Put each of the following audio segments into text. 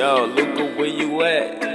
Yo, Luca, where you at?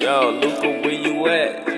Yo, Luca, where you at?